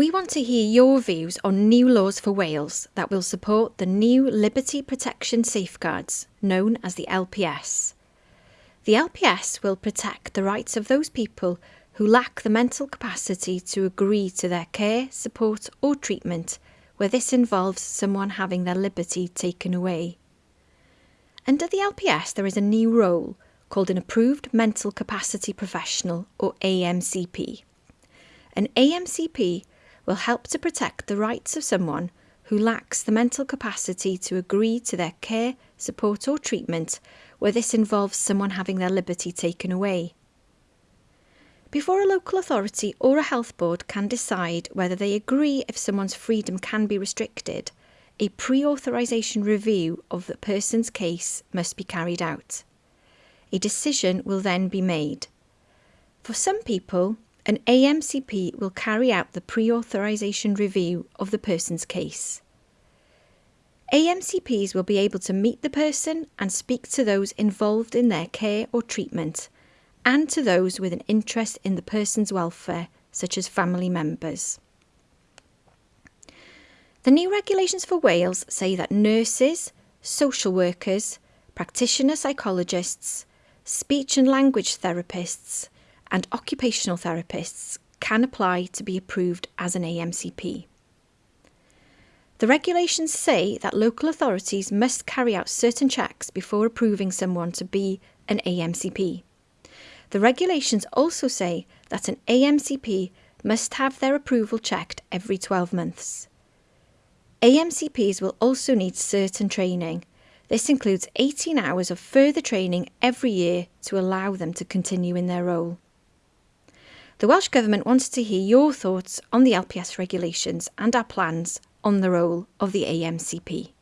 We want to hear your views on new laws for Wales that will support the new Liberty Protection Safeguards, known as the LPS. The LPS will protect the rights of those people who lack the mental capacity to agree to their care, support, or treatment where this involves someone having their liberty taken away. Under the LPS, there is a new role called an Approved Mental Capacity Professional, or AMCP. An AMCP will help to protect the rights of someone who lacks the mental capacity to agree to their care, support, or treatment where this involves someone having their liberty taken away. Before a local authority or a health board can decide whether they agree if someone's freedom can be restricted, a pre authorisation review of the person's case must be carried out. A decision will then be made. For some people, an AMCP will carry out the pre authorisation review of the person's case. AMCPs will be able to meet the person and speak to those involved in their care or treatment, and to those with an interest in the person's welfare, such as family members. The new regulations for Wales say that nurses, social workers, practitioner psychologists, speech and language therapists, and occupational therapists can apply to be approved as an AMCP. The regulations say that local authorities must carry out certain checks before approving someone to be an AMCP. The regulations also say that an AMCP must have their approval checked every 12 months. AMCPs will also need certain training. This includes 18 hours of further training every year to allow them to continue in their role. The Welsh Government wants to hear your thoughts on the LPS regulations and our plans on the role of the AMCP.